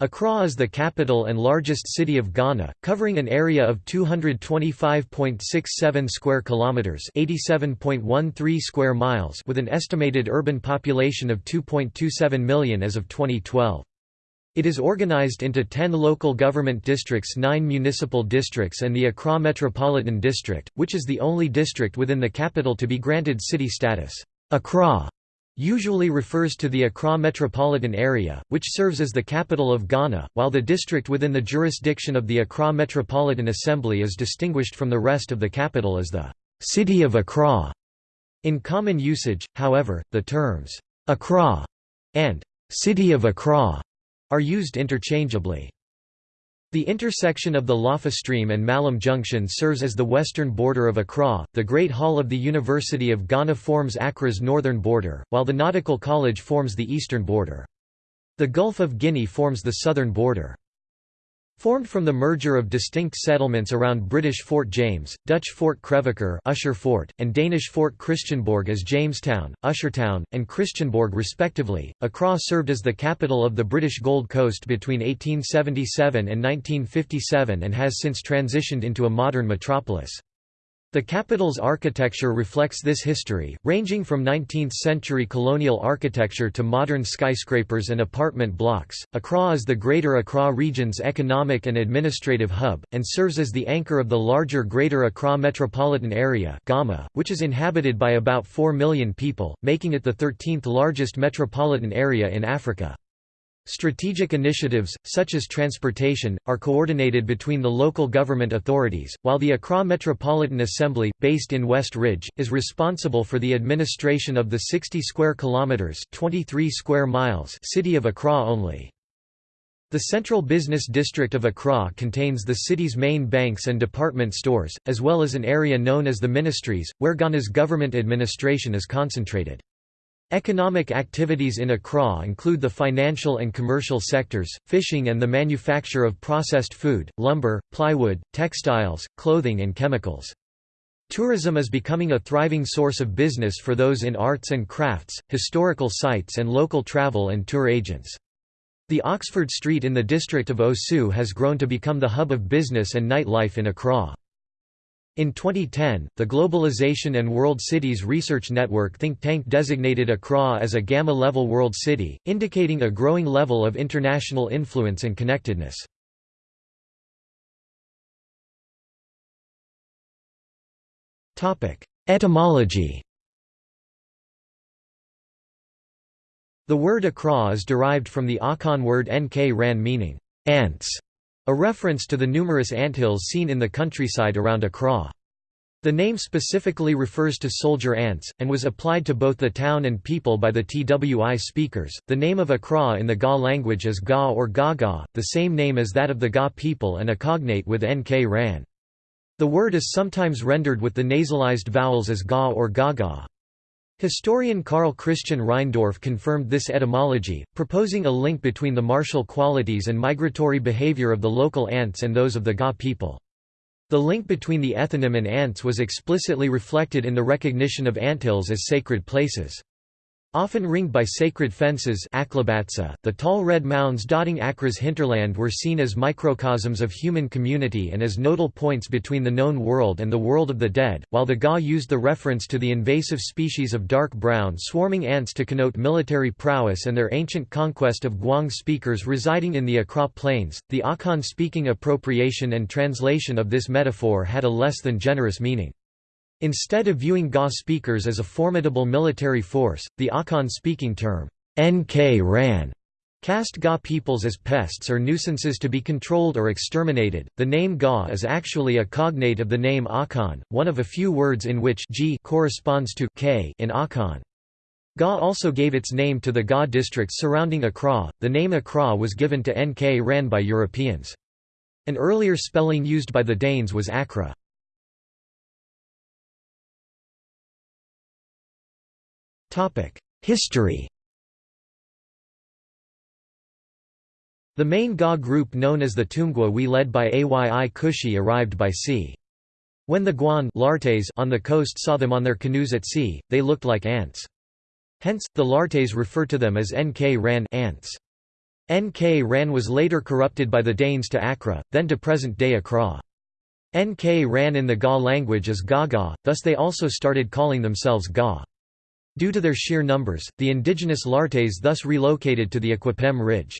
Accra is the capital and largest city of Ghana, covering an area of 225.67 square kilometers, 87.13 square miles, with an estimated urban population of 2.27 million as of 2012. It is organized into 10 local government districts 9 municipal districts and the Accra Metropolitan District, which is the only district within the capital to be granted city status. Accra usually refers to the Accra metropolitan area, which serves as the capital of Ghana, while the district within the jurisdiction of the Accra Metropolitan Assembly is distinguished from the rest of the capital as the «City of Accra». In common usage, however, the terms «Accra» and «City of Accra» are used interchangeably. The intersection of the Lofa Stream and Mallam Junction serves as the western border of Accra, the Great Hall of the University of Ghana forms Accra's northern border, while the Nautical College forms the eastern border. The Gulf of Guinea forms the southern border. Formed from the merger of distinct settlements around British Fort James, Dutch Fort Crèvecoeur Usher Fort, and Danish Fort Christianborg as Jamestown, Ushertown, and Christianborg respectively, Accra served as the capital of the British Gold Coast between 1877 and 1957 and has since transitioned into a modern metropolis. The capital's architecture reflects this history, ranging from 19th-century colonial architecture to modern skyscrapers and apartment blocks. Accra is the Greater Accra region's economic and administrative hub, and serves as the anchor of the larger Greater Accra metropolitan area Gama, which is inhabited by about 4 million people, making it the 13th largest metropolitan area in Africa. Strategic initiatives, such as transportation, are coordinated between the local government authorities, while the Accra Metropolitan Assembly, based in West Ridge, is responsible for the administration of the 60 square kilometers (23 square miles) city of Accra only. The central business district of Accra contains the city's main banks and department stores, as well as an area known as the Ministries, where Ghana's government administration is concentrated. Economic activities in Accra include the financial and commercial sectors, fishing and the manufacture of processed food, lumber, plywood, textiles, clothing and chemicals. Tourism is becoming a thriving source of business for those in arts and crafts, historical sites and local travel and tour agents. The Oxford Street in the district of Osu has grown to become the hub of business and nightlife in Accra. In 2010, the Globalization and World Cities Research Network think tank designated Accra as a Gamma-level world city, indicating a growing level of international influence and connectedness. Etymology The word Accra is derived from the Akan word Nkran meaning, ants, a reference to the numerous anthills seen in the countryside around Accra. The name specifically refers to soldier ants, and was applied to both the town and people by the Twi speakers. The name of Accra in the Ga language is Ga or Gaga, the same name as that of the Ga people and a cognate with Nkran. The word is sometimes rendered with the nasalized vowels as Ga or Gaga. Historian Karl Christian Reindorf confirmed this etymology, proposing a link between the martial qualities and migratory behavior of the local ants and those of the Ga people. The link between the ethnonym and ants was explicitly reflected in the recognition of anthills as sacred places. Often ringed by sacred fences the tall red mounds dotting Accra's hinterland were seen as microcosms of human community and as nodal points between the known world and the world of the dead, while the Ga used the reference to the invasive species of dark brown swarming ants to connote military prowess and their ancient conquest of Guang speakers residing in the Accra Plains. The Akan speaking appropriation and translation of this metaphor had a less than generous meaning. Instead of viewing Ga speakers as a formidable military force, the Akan-speaking term, Nkran, cast Ga peoples as pests or nuisances to be controlled or exterminated. The name Ga is actually a cognate of the name Akan, one of a few words in which G corresponds to K in Akan. Ga also gave its name to the Ga districts surrounding Accra. The name Accra was given to Nkran by Europeans. An earlier spelling used by the Danes was Accra. History The main Ga group known as the Tumgwa we led by Ayi Kushi arrived by sea. When the Guan Lartes on the coast saw them on their canoes at sea, they looked like ants. Hence, the Lartes refer to them as Nkran ants. Nkran was later corrupted by the Danes to Accra, then to present-day Accra. Nkran in the Ga language as Gaga, thus they also started calling themselves Ga. Due to their sheer numbers, the indigenous Lartes thus relocated to the Akwapim Ridge.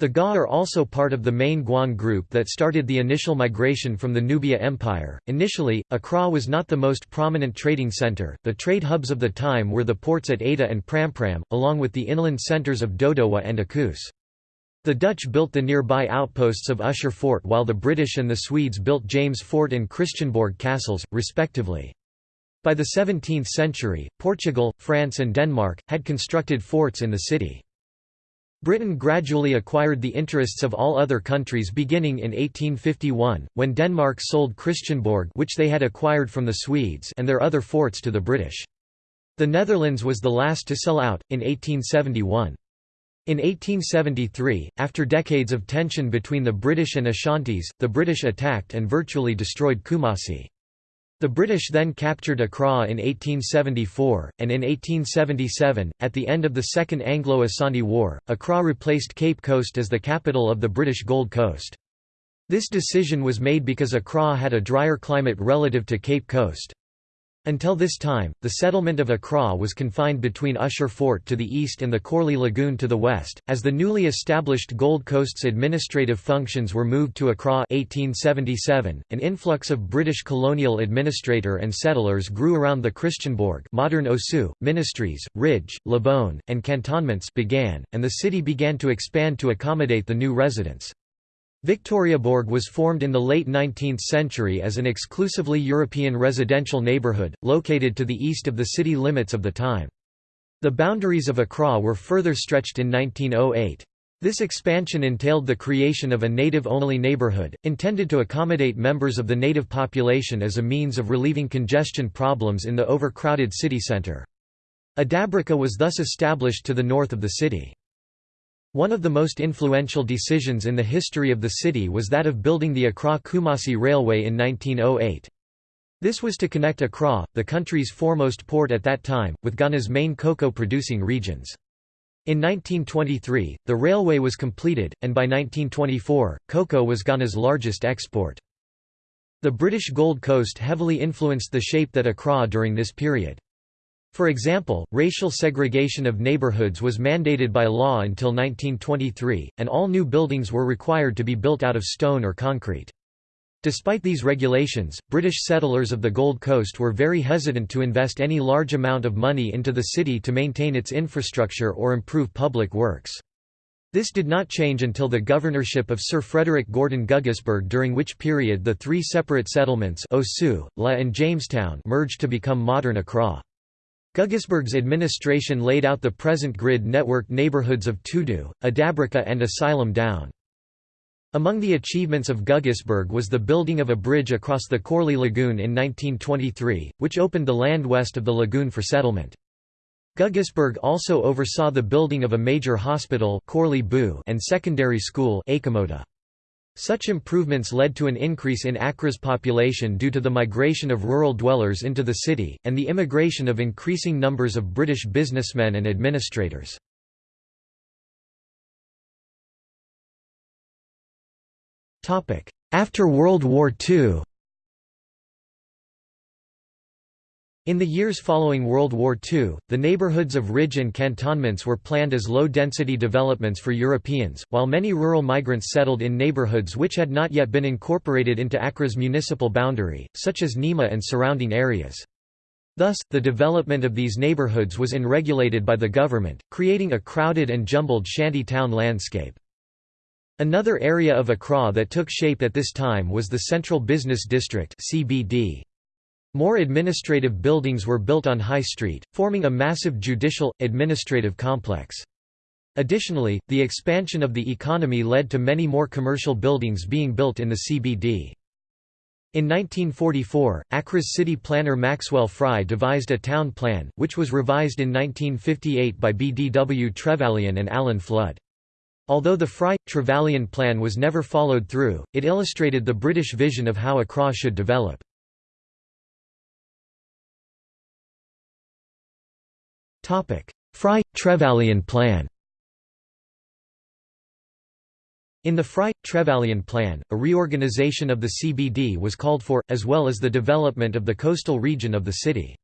The Ga are also part of the main Guan group that started the initial migration from the Nubia Empire. Initially, Accra was not the most prominent trading center. The trade hubs of the time were the ports at Ada and Prampram, along with the inland centers of Dodowa and Akus. The Dutch built the nearby outposts of Usher Fort while the British and the Swedes built James Fort and Christianborg castles, respectively. By the 17th century, Portugal, France and Denmark, had constructed forts in the city. Britain gradually acquired the interests of all other countries beginning in 1851, when Denmark sold Christianborg which they had acquired from the Swedes and their other forts to the British. The Netherlands was the last to sell out, in 1871. In 1873, after decades of tension between the British and Ashantis, the British attacked and virtually destroyed Kumasi. The British then captured Accra in 1874, and in 1877, at the end of the Second Anglo-Asante War, Accra replaced Cape Coast as the capital of the British Gold Coast. This decision was made because Accra had a drier climate relative to Cape Coast. Until this time, the settlement of Accra was confined between Usher Fort to the east and the Korle Lagoon to the west. As the newly established Gold Coast's administrative functions were moved to Accra 1877, an influx of British colonial administrator and settlers grew around the Christianborg modern Osu, ministries, Ridge, Labone, and cantonments began, and the city began to expand to accommodate the new residents. Victoriaborg was formed in the late 19th century as an exclusively European residential neighbourhood, located to the east of the city limits of the time. The boundaries of Accra were further stretched in 1908. This expansion entailed the creation of a native-only neighbourhood, intended to accommodate members of the native population as a means of relieving congestion problems in the overcrowded city centre. Adabraka was thus established to the north of the city. One of the most influential decisions in the history of the city was that of building the Accra-Kumasi Railway in 1908. This was to connect Accra, the country's foremost port at that time, with Ghana's main cocoa-producing regions. In 1923, the railway was completed, and by 1924, cocoa was Ghana's largest export. The British Gold Coast heavily influenced the shape that Accra during this period. For example, racial segregation of neighborhoods was mandated by law until 1923, and all new buildings were required to be built out of stone or concrete. Despite these regulations, British settlers of the Gold Coast were very hesitant to invest any large amount of money into the city to maintain its infrastructure or improve public works. This did not change until the governorship of Sir Frederick Gordon Guggisberg during which period the three separate settlements Osu, La and Jamestown merged to become modern Accra. Guggisberg's administration laid out the present grid network neighborhoods of Tudu, Adabraka and Asylum Down. Among the achievements of Guggisberg was the building of a bridge across the Korle Lagoon in 1923, which opened the land west of the lagoon for settlement. Guggisberg also oversaw the building of a major hospital and secondary school Achimota. Such improvements led to an increase in Accra's population due to the migration of rural dwellers into the city, and the immigration of increasing numbers of British businessmen and administrators. After World War II In the years following World War II, the neighborhoods of ridge and cantonments were planned as low-density developments for Europeans, while many rural migrants settled in neighborhoods which had not yet been incorporated into Accra's municipal boundary, such as Nima and surrounding areas. Thus, the development of these neighborhoods was unregulated by the government, creating a crowded and jumbled shanty town landscape. Another area of Accra that took shape at this time was the Central Business District CBD. More administrative buildings were built on High Street, forming a massive judicial, administrative complex. Additionally, the expansion of the economy led to many more commercial buildings being built in the CBD. In 1944, Accra's city planner Maxwell Fry devised a town plan, which was revised in 1958 by B. D. W. Trevelyan and Alan Flood. Although the Fry-Trevelyan plan was never followed through, it illustrated the British vision of how Accra should develop. Fry – Trevelyan plan In the Fry-Trevelyan Plan, a reorganization of the CBD was called for, as well as the development of the coastal region of the city.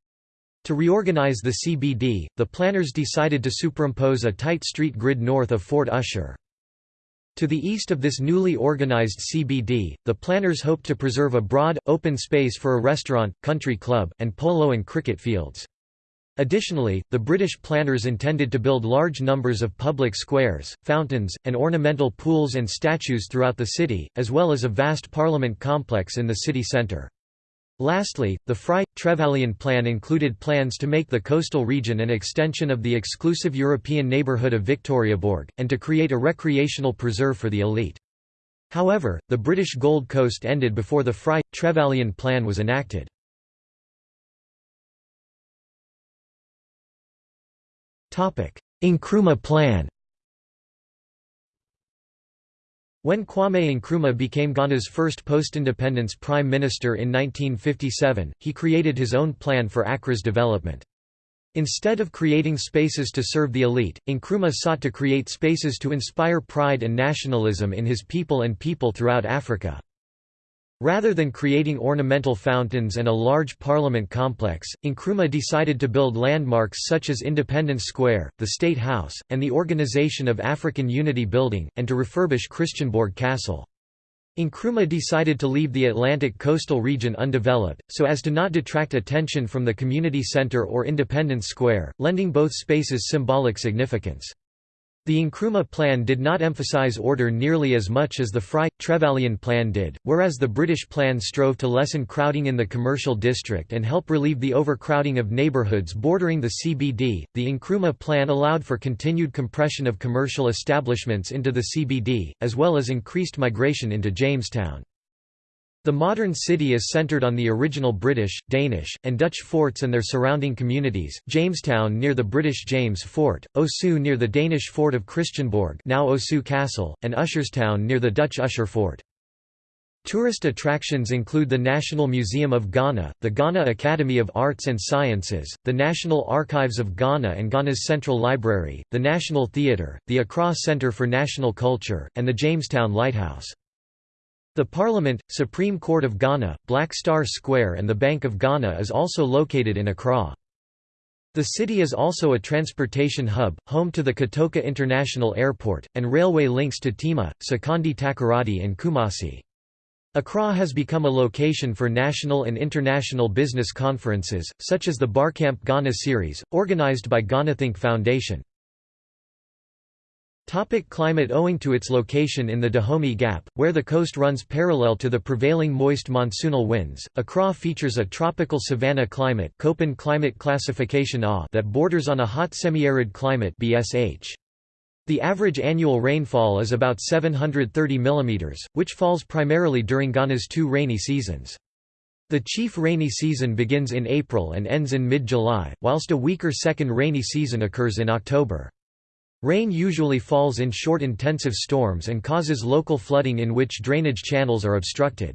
To reorganize the CBD, the planners decided to superimpose a tight street grid north of Fort Usher. To the east of this newly organized CBD, the planners hoped to preserve a broad, open space for a restaurant, country club, and polo and cricket fields. Additionally, the British planners intended to build large numbers of public squares, fountains, and ornamental pools and statues throughout the city, as well as a vast parliament complex in the city centre. Lastly, the Fry-Trevelyan plan included plans to make the coastal region an extension of the exclusive European neighbourhood of Victoriaborg, and to create a recreational preserve for the elite. However, the British Gold Coast ended before the Fry-Trevelyan plan was enacted. Nkrumah plan When Kwame Nkrumah became Ghana's first post-independence prime minister in 1957, he created his own plan for Accra's development. Instead of creating spaces to serve the elite, Nkrumah sought to create spaces to inspire pride and nationalism in his people and people throughout Africa. Rather than creating ornamental fountains and a large parliament complex, Nkrumah decided to build landmarks such as Independence Square, the State House, and the Organization of African Unity Building, and to refurbish Christianborg Castle. Nkrumah decided to leave the Atlantic coastal region undeveloped, so as to not detract attention from the community center or Independence Square, lending both spaces symbolic significance. The Nkrumah plan did not emphasize order nearly as much as the Fry-Trevelyan plan did, whereas the British plan strove to lessen crowding in the commercial district and help relieve the overcrowding of neighbourhoods bordering the CBD. The Nkrumah plan allowed for continued compression of commercial establishments into the CBD, as well as increased migration into Jamestown. The modern city is centered on the original British, Danish, and Dutch forts and their surrounding communities, Jamestown near the British James Fort, Osu near the Danish fort of Christiansborg now Osu Castle, and Usherstown near the Dutch Usher Fort. Tourist attractions include the National Museum of Ghana, the Ghana Academy of Arts and Sciences, the National Archives of Ghana and Ghana's Central Library, the National Theatre, the Accra Centre for National Culture, and the Jamestown Lighthouse. The Parliament, Supreme Court of Ghana, Black Star Square and the Bank of Ghana is also located in Accra. The city is also a transportation hub, home to the Kotoka International Airport, and railway links to Tema, Sekondi Takoradi and Kumasi. Accra has become a location for national and international business conferences, such as the Barcamp Ghana series, organized by GhanaThink Foundation. Topic climate Owing to its location in the Dahomey Gap, where the coast runs parallel to the prevailing moist monsoonal winds, Accra features a tropical savanna climate Köppen climate classification A that borders on a hot semi-arid climate BSH. The average annual rainfall is about 730 mm, which falls primarily during Ghana's two rainy seasons. The chief rainy season begins in April and ends in mid-July, whilst a weaker second rainy season occurs in October. Rain usually falls in short intensive storms and causes local flooding in which drainage channels are obstructed.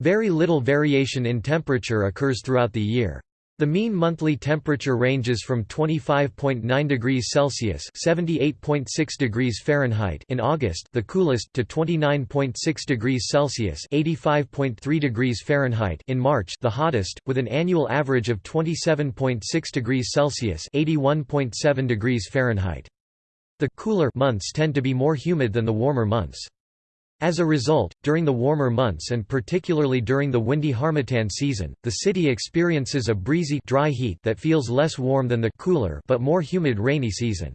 Very little variation in temperature occurs throughout the year. The mean monthly temperature ranges from 25.9 degrees Celsius (78.6 degrees Fahrenheit) in August, the coolest, to 29.6 degrees Celsius (85.3 degrees Fahrenheit) in March, the hottest, with an annual average of 27.6 degrees Celsius (81.7 degrees Fahrenheit). The cooler months tend to be more humid than the warmer months. As a result, during the warmer months and particularly during the windy harmattan season, the city experiences a breezy dry heat that feels less warm than the cooler but more humid rainy season.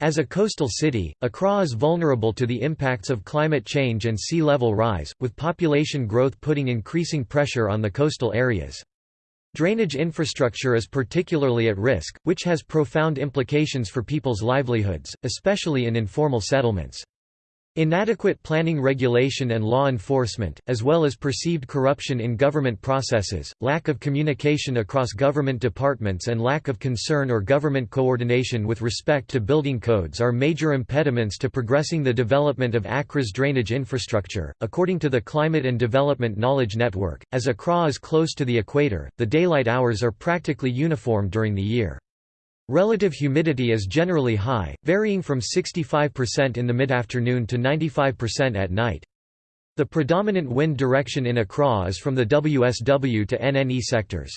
As a coastal city, Accra is vulnerable to the impacts of climate change and sea level rise, with population growth putting increasing pressure on the coastal areas. Drainage infrastructure is particularly at risk, which has profound implications for people's livelihoods, especially in informal settlements. Inadequate planning regulation and law enforcement, as well as perceived corruption in government processes, lack of communication across government departments and lack of concern or government coordination with respect to building codes are major impediments to progressing the development of Accra's drainage infrastructure. According to the Climate and Development Knowledge Network, as Accra is close to the equator, the daylight hours are practically uniform during the year. Relative humidity is generally high, varying from 65% in the mid-afternoon to 95% at night. The predominant wind direction in Accra is from the WSW to NNE sectors.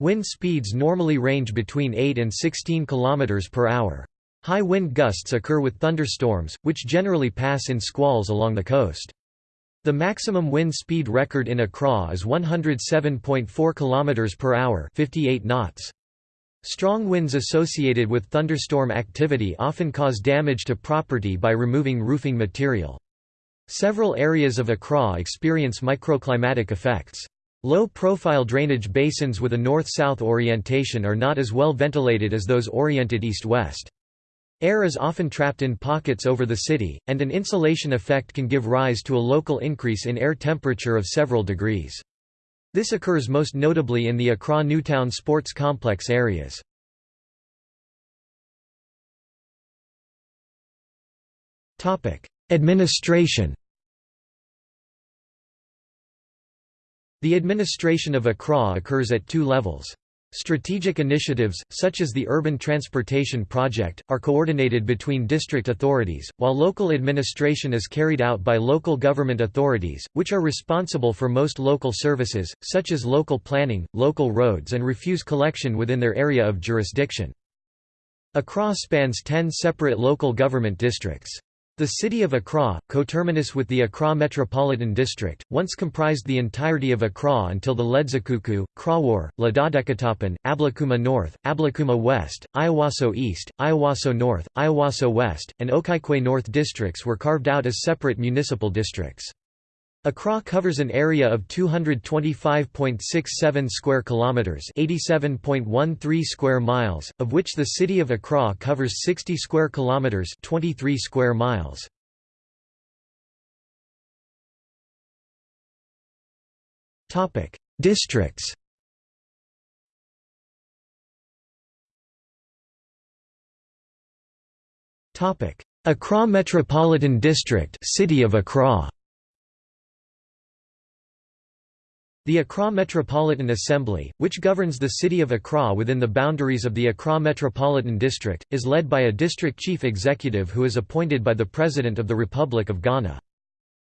Wind speeds normally range between 8 and 16 km per hour. High wind gusts occur with thunderstorms, which generally pass in squalls along the coast. The maximum wind speed record in Accra is 107.4 km per hour, 58 knots. Strong winds associated with thunderstorm activity often cause damage to property by removing roofing material. Several areas of Accra experience microclimatic effects. Low-profile drainage basins with a north-south orientation are not as well ventilated as those oriented east-west. Air is often trapped in pockets over the city, and an insulation effect can give rise to a local increase in air temperature of several degrees. This occurs most notably in the Accra Newtown sports complex areas. Administration The administration of Accra occurs at two levels. Strategic initiatives, such as the Urban Transportation Project, are coordinated between district authorities, while local administration is carried out by local government authorities, which are responsible for most local services, such as local planning, local roads and refuse collection within their area of jurisdiction. Accra spans ten separate local government districts. The city of Accra, coterminous with the Accra Metropolitan District, once comprised the entirety of Accra until the Ledzokuku, Krowor, Ladadekatapan, Ablekuma North, Ablekuma West, Ayawaso East, Ayawaso North, Ayawaso West, and Okaikwei North districts were carved out as separate municipal districts. Accra covers an area of 225.67 square kilometers, 87.13 square miles, of which the city of Accra covers 60 square kilometers, 23 square miles. Topic: Districts. Topic: Accra Metropolitan District, City of Accra. The Accra Metropolitan Assembly, which governs the city of Accra within the boundaries of the Accra Metropolitan District, is led by a district chief executive who is appointed by the President of the Republic of Ghana.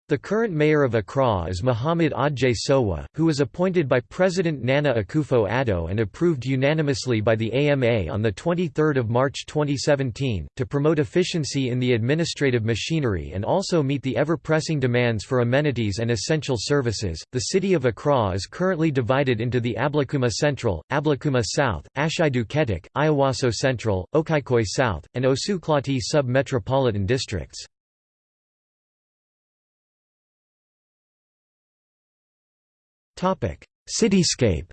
The current mayor of Accra is Muhammad Adjei Sowa, who was appointed by President Nana Akufo-Addo and approved unanimously by the AMA on 23 March 2017, to promote efficiency in the administrative machinery and also meet the ever-pressing demands for amenities and essential services. The city of Accra is currently divided into the Ablekuma Central, Ablekuma South, Ashiedu Keteke, Ayawaso Central, Okaikwei South, and Osu Klottey sub-metropolitan districts. Cityscape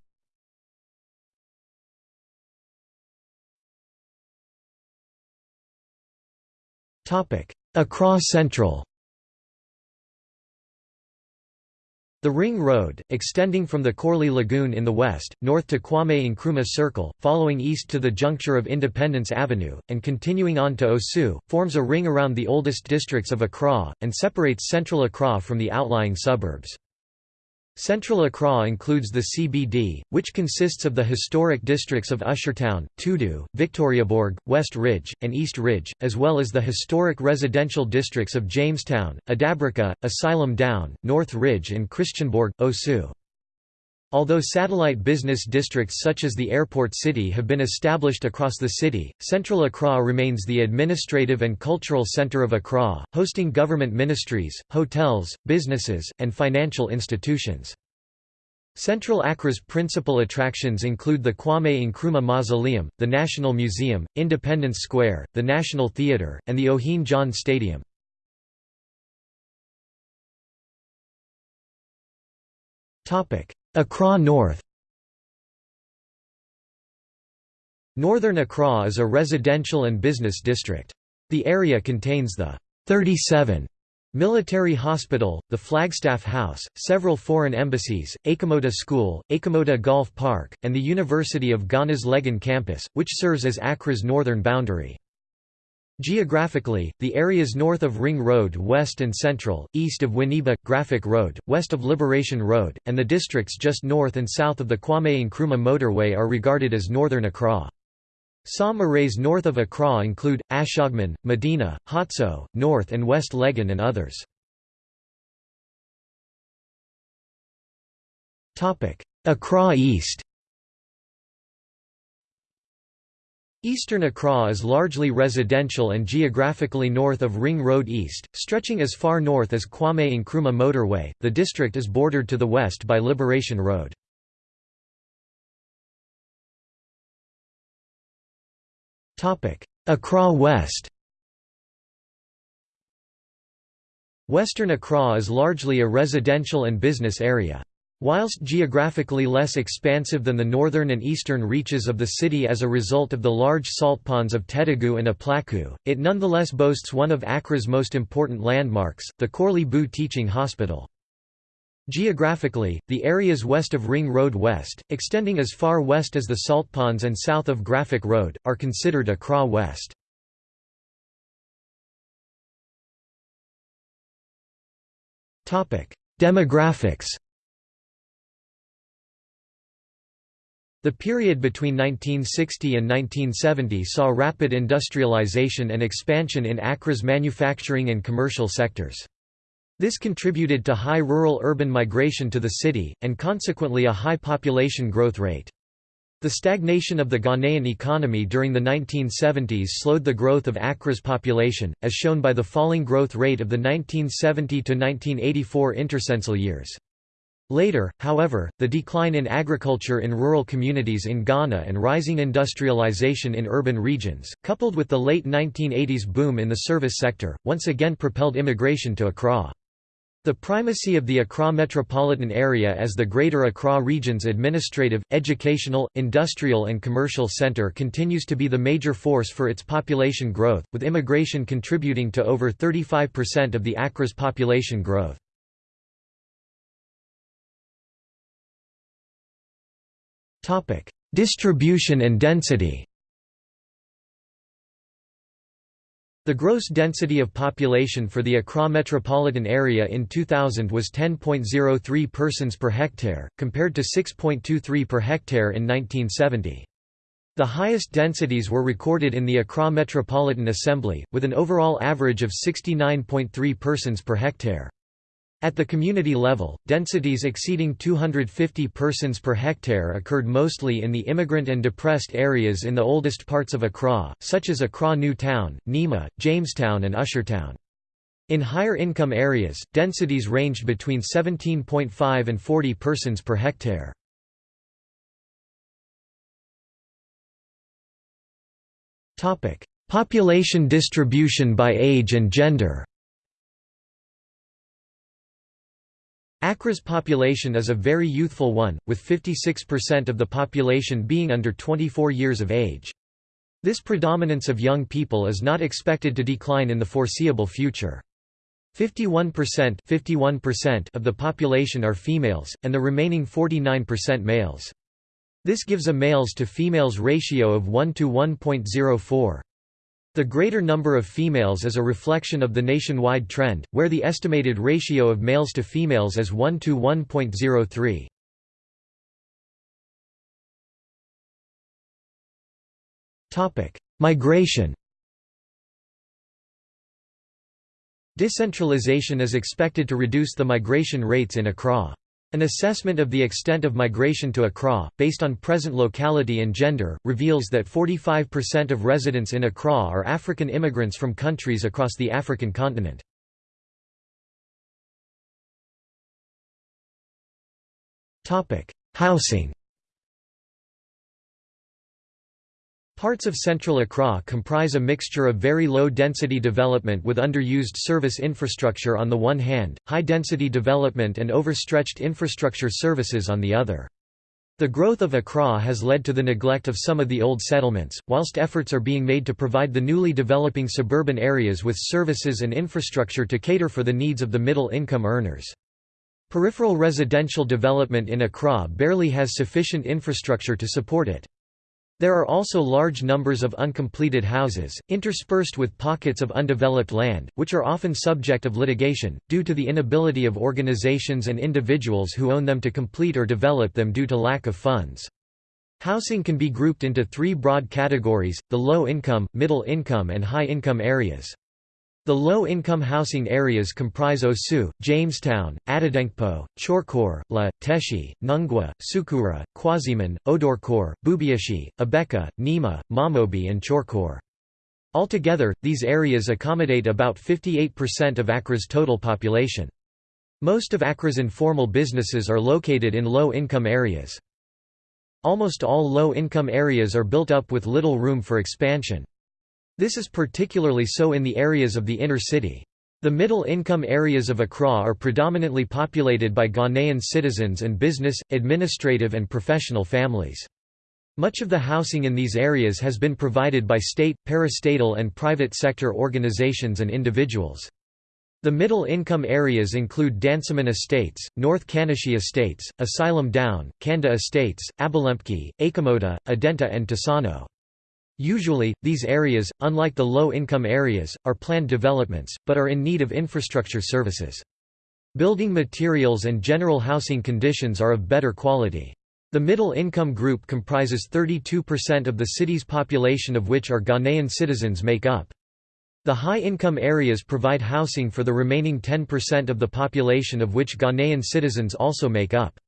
Accra Central The Ring Road, extending from the Korle Lagoon in the west, north to Kwame Nkrumah Circle, following east to the juncture of Independence Avenue, and continuing on to Osu, forms a ring around the oldest districts of Accra, and separates central Accra from the outlying suburbs. Central Accra includes the CBD, which consists of the historic districts of Ushertown, Tudu, Victoriaborg, West Ridge, and East Ridge, as well as the historic residential districts of Jamestown, Adabraka, Asylum Down, North Ridge and Christianborg, Osu. Although satellite business districts such as the airport city have been established across the city, Central Accra remains the administrative and cultural center of Accra, hosting government ministries, hotels, businesses, and financial institutions. Central Accra's principal attractions include the Kwame Nkrumah Mausoleum, the National Museum, Independence Square, the National Theatre, and the Ohene Djan Stadium. Accra North Northern Accra is a residential and business district. The area contains the 37 Military Hospital, the Flagstaff House, several foreign embassies, Achimota School, Achimota Golf Park, and the University of Ghana's Legon campus, which serves as Accra's northern boundary. Geographically, the areas north of Ring Road west and central, east of Winneba, Graphic Road, west of Liberation Road, and the districts just north and south of the Kwame Nkrumah motorway are regarded as northern Accra. Some arrays north of Accra include, Ashongman, Medina, Haatso, North and West Legon and others. Accra East Eastern Accra is largely residential and geographically north of Ring Road East, stretching as far north as Kwame Nkrumah Motorway. The district is bordered to the west by Liberation Road. Topic: Accra West Western Accra is largely a residential and business area. Whilst geographically less expansive than the northern and eastern reaches of the city as a result of the large salt ponds of Tetigwu and Aplaku, it nonetheless boasts one of Accra's most important landmarks, the Korle Bu Teaching Hospital. Geographically, the areas west of Ring Road West, extending as far west as the Salt Ponds and south of Graphic Road, are considered Accra West. Demographics The period between 1960 and 1970 saw rapid industrialization and expansion in Accra's manufacturing and commercial sectors. This contributed to high rural-urban migration to the city, and consequently a high population growth rate. The stagnation of the Ghanaian economy during the 1970s slowed the growth of Accra's population, as shown by the falling growth rate of the 1970–1984 intercensal years. Later, however, the decline in agriculture in rural communities in Ghana and rising industrialization in urban regions, coupled with the late 1980s boom in the service sector, once again propelled immigration to Accra. The primacy of the Accra metropolitan area as the Greater Accra region's administrative, educational, industrial and commercial center continues to be the major force for its population growth, with immigration contributing to over 35% of the Accra's population growth. Distribution and density The gross density of population for the Accra metropolitan area in 2000 was 10.03 persons per hectare, compared to 6.23 per hectare in 1970. The highest densities were recorded in the Accra Metropolitan Assembly, with an overall average of 69.3 persons per hectare. At the community level, densities exceeding 250 persons per hectare occurred mostly in the immigrant and depressed areas in the oldest parts of Accra, such as Accra New Town, Nima, Jamestown and Ushertown. In higher income areas, densities ranged between 17.5 and 40 persons per hectare. Population distribution by age and gender Accra's population is a very youthful one, with 56% of the population being under 24 years of age. This predominance of young people is not expected to decline in the foreseeable future. 51%, 51% of the population are females, and the remaining 49% males. This gives a males to females ratio of 1 to 1.04. The greater number of females is a reflection of the nationwide trend, where the estimated ratio of males to females is 1 to 1.03. Migration Decentralization is expected to reduce the migration rates in Accra. An assessment of the extent of migration to Accra, based on present locality and gender, reveals that 45% of residents in Accra are African immigrants from countries across the African continent. Housing Parts of central Accra comprise a mixture of very low-density development with underused service infrastructure on the one hand, high-density development and overstretched infrastructure services on the other. The growth of Accra has led to the neglect of some of the old settlements, whilst efforts are being made to provide the newly developing suburban areas with services and infrastructure to cater for the needs of the middle-income earners. Peripheral residential development in Accra barely has sufficient infrastructure to support it. There are also large numbers of uncompleted houses, interspersed with pockets of undeveloped land, which are often subject of litigation, due to the inability of organizations and individuals who own them to complete or develop them due to lack of funds. Housing can be grouped into three broad categories, the low-income, middle-income and high-income areas. The low-income housing areas comprise Osu, Jamestown, Adedinkpo, Chorkor, La, Teshie, Nungua, Sukura, Kwashieman, Odorkor, Bubuashie, Abeka, Nima, Mamobi and Chorkor. Altogether, these areas accommodate about 58% of Accra's total population. Most of Accra's informal businesses are located in low-income areas. Almost all low-income areas are built up with little room for expansion. This is particularly so in the areas of the inner city. The middle-income areas of Accra are predominantly populated by Ghanaian citizens and business, administrative and professional families. Much of the housing in these areas has been provided by state, parastatal and private sector organizations and individuals. The middle-income areas include Dansoman Estates, North Kaneshie Estates, Asylum Down, Kanda Estates, Abelemkpe, Achimota, Adenta and Tesano. Usually, these areas, unlike the low-income areas, are planned developments, but are in need of infrastructure services. Building materials and general housing conditions are of better quality. The middle-income group comprises 32% of the city's population of which are Ghanaian citizens make up. The high-income areas provide housing for the remaining 10% of the population of which Ghanaian citizens also make up.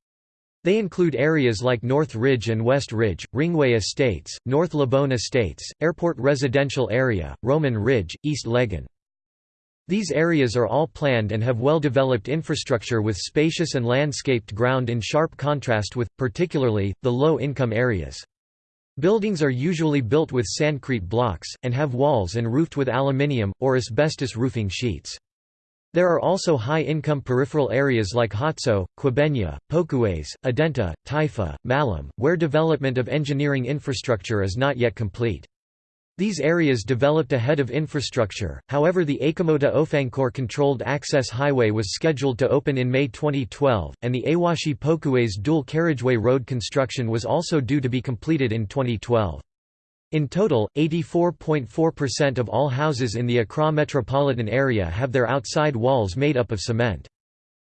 They include areas like North Ridge and West Ridge, Ringway Estates, North Labone Estates, Airport Residential Area, Roman Ridge, East Legon. These areas are all planned and have well-developed infrastructure with spacious and landscaped ground in sharp contrast with, particularly, the low-income areas. Buildings are usually built with sandcrete blocks, and have walls and roofed with aluminium, or asbestos roofing sheets. There are also high-income peripheral areas like Haatso, Kwabenya, Pokuase, Adenta, Taifa, Mallam, where development of engineering infrastructure is not yet complete. These areas developed ahead of infrastructure, however the Achimota Ofankor controlled access highway was scheduled to open in May 2012, and the Awoshie Pokuase dual carriageway road construction was also due to be completed in 2012. In total, 84.4% of all houses in the Accra metropolitan area have their outside walls made up of cement.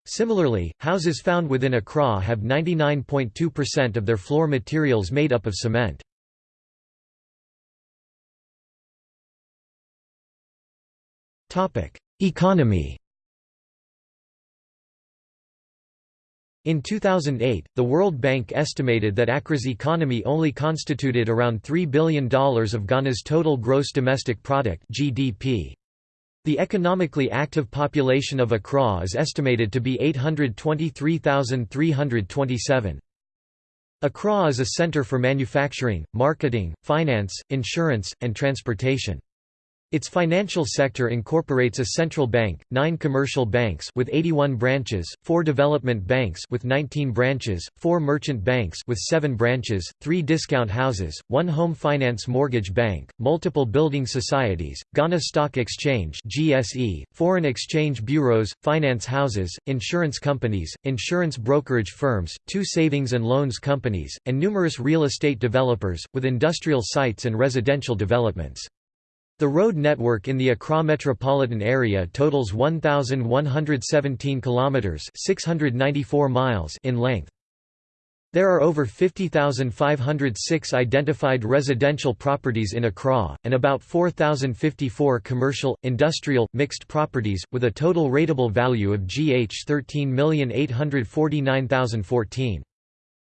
Similarly, houses found within Accra have 99.2% of their floor materials made up of cement. Economy In 2008, the World Bank estimated that Accra's economy only constituted around $3 billion of Ghana's total gross domestic product (GDP). The economically active population of Accra is estimated to be 823,327. Accra is a center for manufacturing, marketing, finance, insurance, and transportation. Its financial sector incorporates a central bank, nine commercial banks with 81 branches, four development banks with 19 branches, four merchant banks with seven branches, three discount houses, one home finance mortgage bank, multiple building societies, Ghana Stock Exchange (GSE), foreign exchange bureaus, finance houses, insurance companies, insurance brokerage firms, two savings and loans companies, and numerous real estate developers, with industrial sites and residential developments. The road network in the Accra metropolitan area totals 1117 kilometers, 694 miles in length. There are over 50,506 identified residential properties in Accra, and about 4,054 commercial, industrial, mixed properties, with a total rateable value of GH 13,849,014.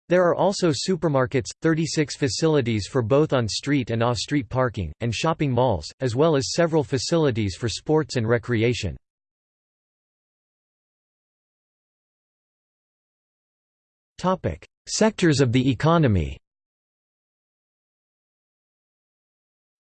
There are also supermarkets, 36 facilities for both on-street and off-street parking, and shopping malls, as well as several facilities for sports and recreation. Sectors of the economy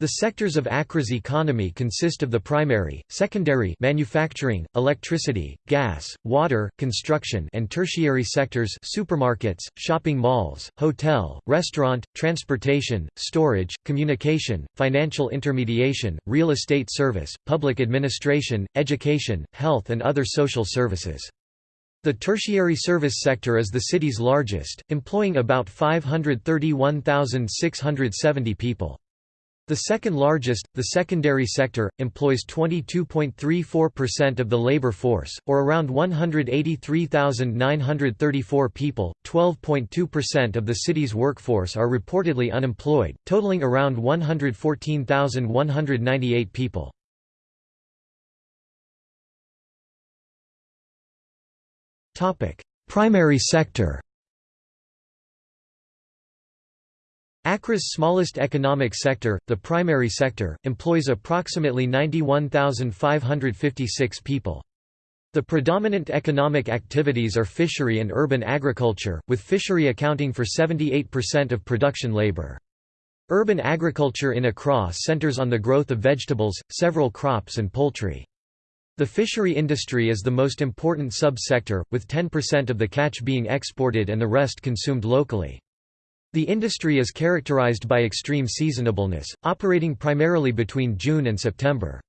The sectors of Accra's economy consist of the primary, secondary manufacturing, electricity, gas, water, construction and tertiary sectors supermarkets, shopping malls, hotel, restaurant, transportation, storage, communication, financial intermediation, real estate service, public administration, education, health and other social services. The tertiary service sector is the city's largest, employing about 531,670 people. The second largest, the secondary sector, employs 22.34% of the labor force, or around 183,934 people. 12.2% of the city's workforce are reportedly unemployed, totaling around 114,198 people. Primary sector Accra's smallest economic sector, the primary sector, employs approximately 91,556 people. The predominant economic activities are fishery and urban agriculture, with fishery accounting for 78% of production labor. Urban agriculture in Accra centers on the growth of vegetables, several crops and poultry. The fishery industry is the most important sub-sector, with 10% of the catch being exported and the rest consumed locally. The industry is characterized by extreme seasonableness, operating primarily between June and September.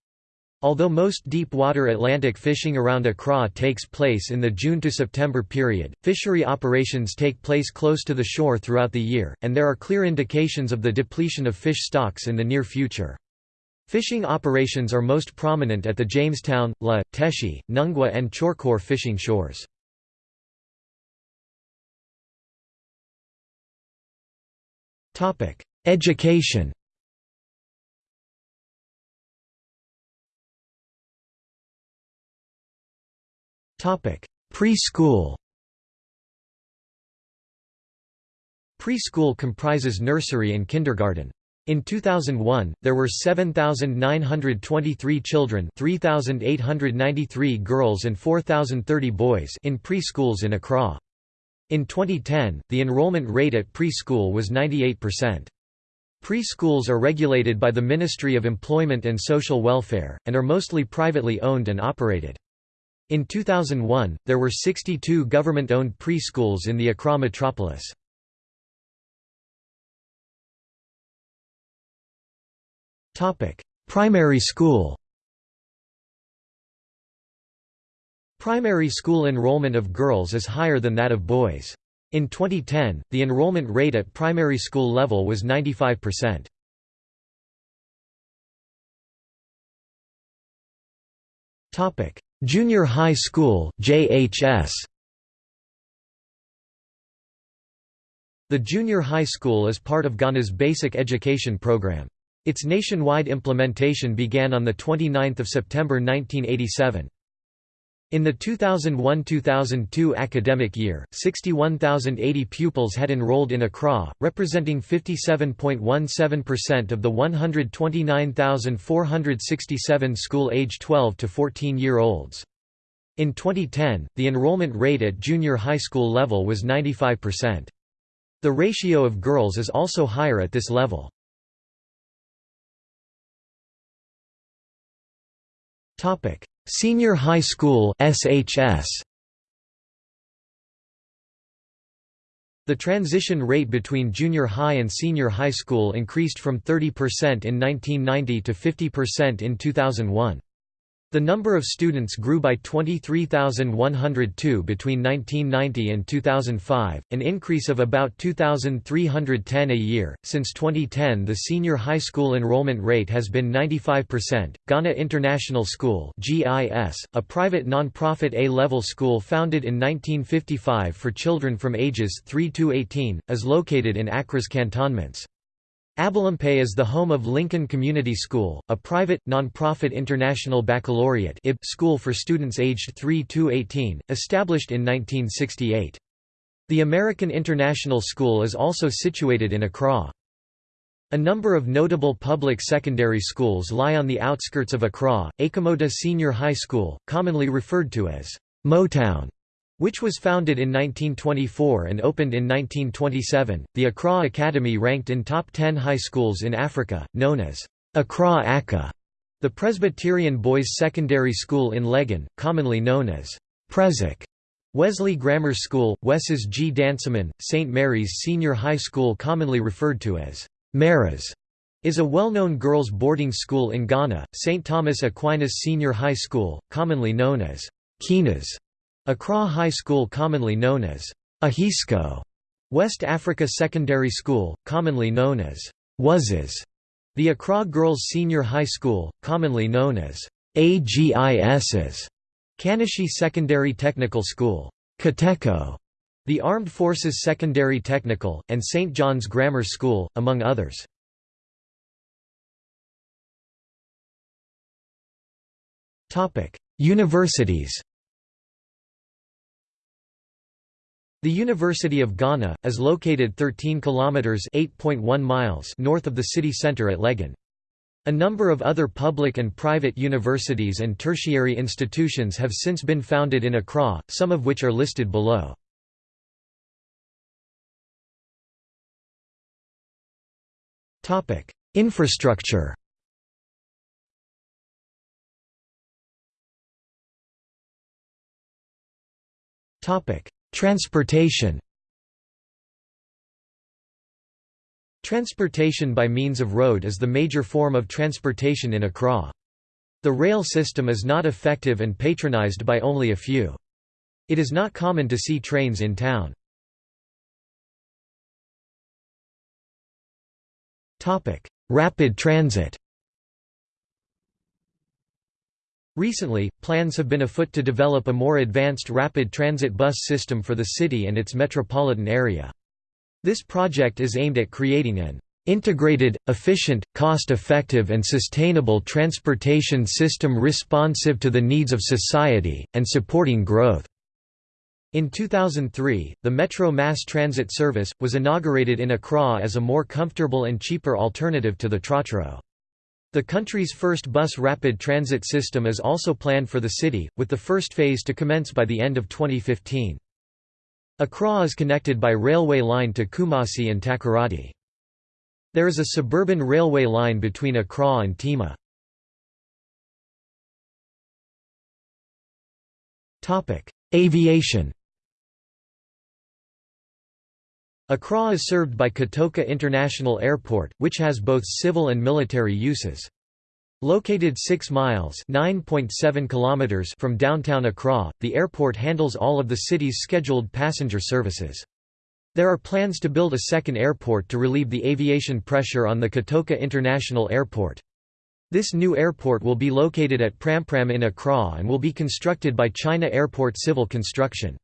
Although most deep-water Atlantic fishing around Accra takes place in the June to September period, fishery operations take place close to the shore throughout the year, and there are clear indications of the depletion of fish stocks in the near future. Fishing operations are most prominent at the Jamestown, La, Teshie, Nungua and Chorkor fishing shores. Education Preschool Preschool comprises nursery and kindergarten. In 2001, there were 7,923 children 3,893 girls and 4,030 boys in preschools in Accra. In 2010, the enrollment rate at preschool was 98%. Preschools are regulated by the Ministry of Employment and Social Welfare, and are mostly privately owned and operated. In 2001, there were 62 government-owned preschools in the Accra metropolis. Primary school Primary school enrollment of girls is higher than that of boys. In 2010, the enrollment rate at primary school level was 95%. Topic: Junior High School (JHS). The junior high school is part of Ghana's basic education program. Its nationwide implementation began on 29 September 1987. In the 2001–2002 academic year, 61,080 pupils had enrolled in Accra, representing 57.17% of the 129,467 school age 12 to 14-year-olds. In 2010, the enrollment rate at junior high school level was 95%. The ratio of girls is also higher at this level. Topic: Senior High School (SHS). The transition rate between junior high and senior high school increased from 30% in 1990 to 50% in 2001. The number of students grew by 23,102 between 1990 and 2005, an increase of about 2,310 a year. Since 2010, the senior high school enrollment rate has been 95%. Ghana International School (GIS), a private non-profit A-level school founded in 1955 for children from ages 3 to 18, is located in Accra's cantonments. Abelemkpe is the home of Lincoln Community School, a private, non-profit international baccalaureate school for students aged 3 to 18, established in 1968. The American International School is also situated in Accra. A number of notable public secondary schools lie on the outskirts of Accra, Achimota Senior High School, commonly referred to as Motown, which was founded in 1924 and opened in 1927. The Accra Academy ranked in top 10 high schools in Africa, known as Accra Akka. The Presbyterian Boys Secondary School in Legon, commonly known as Presec. Wesley Grammar School, Wes's G. Dansoman, St. Mary's Senior High School commonly referred to as Maras, is a well-known girls' boarding school in Ghana, St. Thomas Aquinas Senior High School, commonly known as Kinas, Accra High School commonly known as Ahisco, West Africa Secondary School, commonly known as Wuzes, The Accra Girls Senior High School, commonly known as AGIS's Kaneshie Secondary Technical School, Kateco, the Armed Forces Secondary Technical, and St. John's Grammar School, among others. Universities The University of Ghana, is located 13 kilometers (8.1 miles) north of the city center at Legon. A number of other public and private universities and tertiary institutions have since been founded in Accra, some of which are listed below. Infrastructure Transportation Transportation by means of road is the major form of transportation in Accra. The rail system is not effective and patronized by only a few. It is not common to see trains in town. Rapid transit Recently, plans have been afoot to develop a more advanced rapid transit bus system for the city and its metropolitan area. This project is aimed at creating an integrated, efficient, cost-effective and sustainable transportation system responsive to the needs of society, and supporting growth." In 2003, the Metro Mass Transit Service, was inaugurated in Accra as a more comfortable and cheaper alternative to the Trotro. The country's first bus rapid transit system is also planned for the city, with the first phase to commence by the end of 2015. Accra is connected by railway line to Kumasi and Takoradi. There is a suburban railway line between Accra and Tema. Aviation Accra is served by Kotoka International Airport, which has both civil and military uses. Located 6 miles kilometers from downtown Accra, the airport handles all of the city's scheduled passenger services. There are plans to build a second airport to relieve the aviation pressure on the Kotoka International Airport. This new airport will be located at Prampram in Accra and will be constructed by China Airport Civil Construction.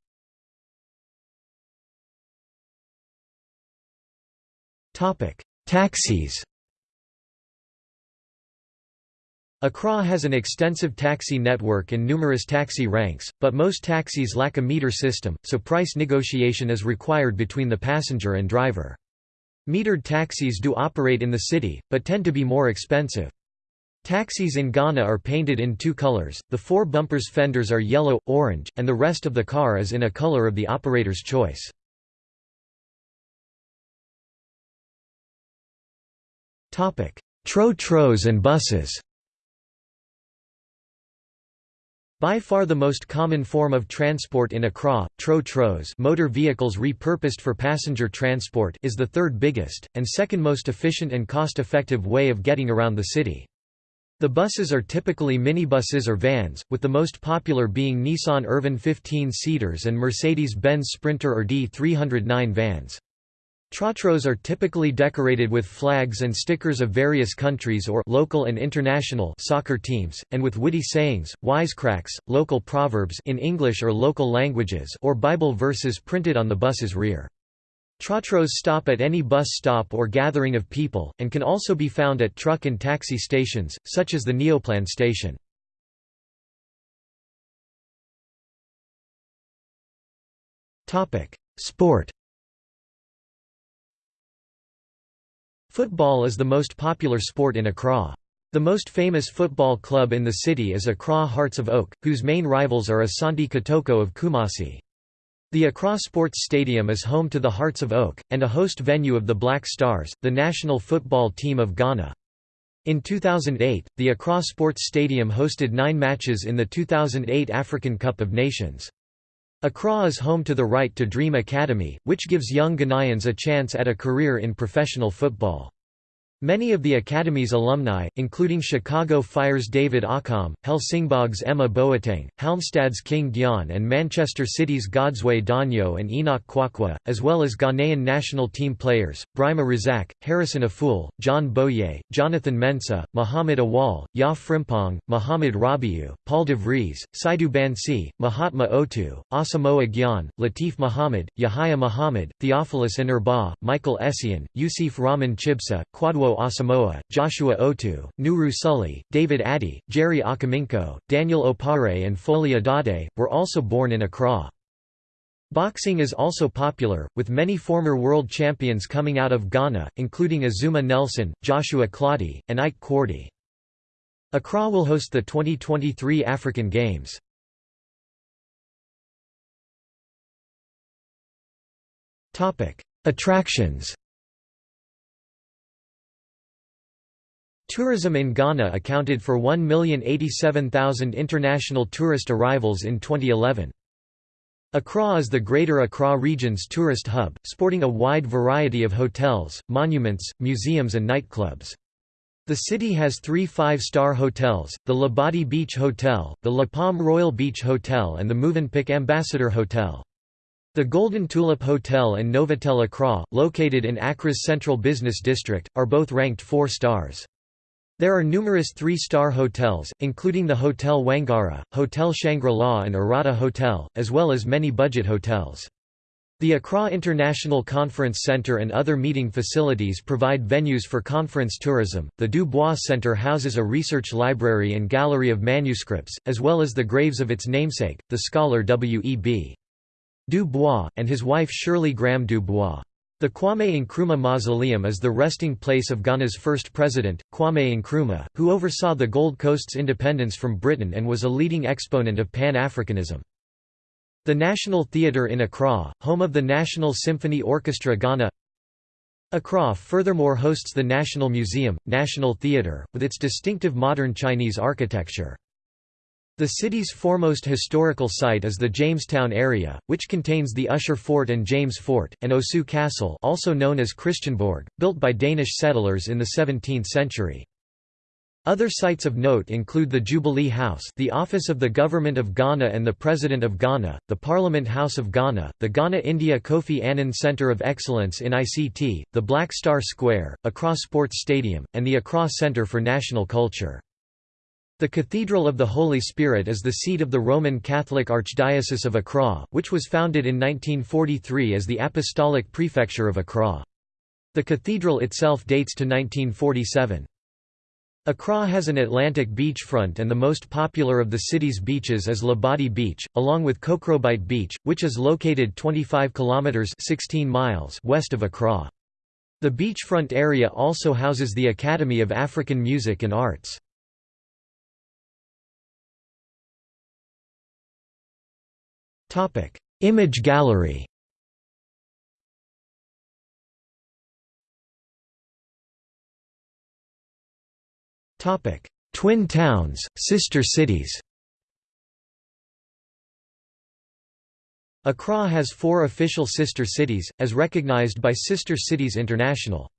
Topic: Taxis. Accra has an extensive taxi network and numerous taxi ranks, but most taxis lack a meter system, so price negotiation is required between the passenger and driver. Metered taxis do operate in the city, but tend to be more expensive. Taxis in Ghana are painted in two colors, the four bumpers fenders are yellow, orange, and the rest of the car is in a color of the operator's choice. Tro-tros and buses By far the most common form of transport in Accra, tro-tros motor vehicles repurposed for passenger transport is the third biggest, and second most efficient and cost-effective way of getting around the city. The buses are typically minibuses or vans, with the most popular being Nissan Urvan 15-seaters and Mercedes-Benz Sprinter or D309 vans. Trotros are typically decorated with flags and stickers of various countries or local and international soccer teams, and with witty sayings, wisecracks, local proverbs in English or local languages or Bible verses printed on the bus's rear. Trotros stop at any bus stop or gathering of people, and can also be found at truck and taxi stations, such as the Neoplan station. Sport Football is the most popular sport in Accra. The most famous football club in the city is Accra Hearts of Oak, whose main rivals are Asante Kotoko of Kumasi. The Accra Sports Stadium is home to the Hearts of Oak, and a host venue of the Black Stars, the national football team of Ghana. In 2008, the Accra Sports Stadium hosted nine matches in the 2008 African Cup of Nations. Accra is home to the Right to Dream Academy, which gives young Ghanaians a chance at a career in professional football. Many of the Academy's alumni, including Chicago Fire's David Accam, Helsingborg's Emma Boateng, Halmstad's King Gyan and Manchester City's Godsway Donyoh and Enoch Kwakwa, as well as Ghanaian national team players, Brima Razak, Harrison Afful, John Boye, Jonathan Mensah, Muhammad Awal, Ya Frimpong, Muhammad Rabiu, Paul de Vries, Saidu Bansi, Mahatma Otoo, Asamoah Gyan, Latif Muhammad, Yahya Muhammad, Theophilus Inurbah, Michael Essien, Yusuf Rahman Chibsah, Kwadwo Asamoah, Joshua Otu, Nuru Sully, David Addy, Jerry Akaminko, Daniel Opare and Foley Adade, were also born in Accra. Boxing is also popular, with many former world champions coming out of Ghana, including Azuma Nelson, Joshua Clottey, and Ike Quartey. Accra will host the 2023 African Games. Attractions Tourism in Ghana accounted for 1,087,000 international tourist arrivals in 2011. Accra is the Greater Accra region's tourist hub, sporting a wide variety of hotels, monuments, museums and nightclubs. The city has three five-star hotels, the Labadi Beach Hotel, the La Palm Royal Beach Hotel and the Movenpick Ambassador Hotel. The Golden Tulip Hotel and Novotel Accra, located in Accra's central business district, are both ranked four stars. There are numerous three-star hotels, including the Hotel Wangara, Hotel Shangri-La and Arata Hotel, as well as many budget hotels. The Accra International Conference Center and other meeting facilities provide venues for conference tourism. The Du Bois Center houses a research library and gallery of manuscripts, as well as the graves of its namesake, the scholar W. E. B. Du Bois, and his wife Shirley Graham Du Bois. The Kwame Nkrumah Mausoleum is the resting place of Ghana's first president, Kwame Nkrumah, who oversaw the Gold Coast's independence from Britain and was a leading exponent of Pan-Africanism. The National Theatre in Accra, home of the National Symphony Orchestra Ghana Accra furthermore hosts the National Museum, National Theatre, with its distinctive modern Chinese architecture. The city's foremost historical site is the Jamestown area, which contains the Ussher Fort and James Fort, and Osu Castle also known as Christiansborg, built by Danish settlers in the 17th century. Other sites of note include the Jubilee House the office of the Government of Ghana and the President of Ghana, the Parliament House of Ghana, the Ghana India Kofi Annan Centre of Excellence in ICT, the Black Star Square, Accra Sports Stadium, and the Accra Centre for National Culture. The Cathedral of the Holy Spirit is the seat of the Roman Catholic Archdiocese of Accra, which was founded in 1943 as the Apostolic Prefecture of Accra. The cathedral itself dates to 1947. Accra has an Atlantic beachfront and the most popular of the city's beaches is Labadi Beach, along with Kokrobite Beach, which is located 25 kilometers 16 miles west of Accra. The beachfront area also houses the Academy of African Music and Arts. Image gallery. Topic: Twin towns, sister cities. Accra has four official sister cities, as recognized by Sister Cities International.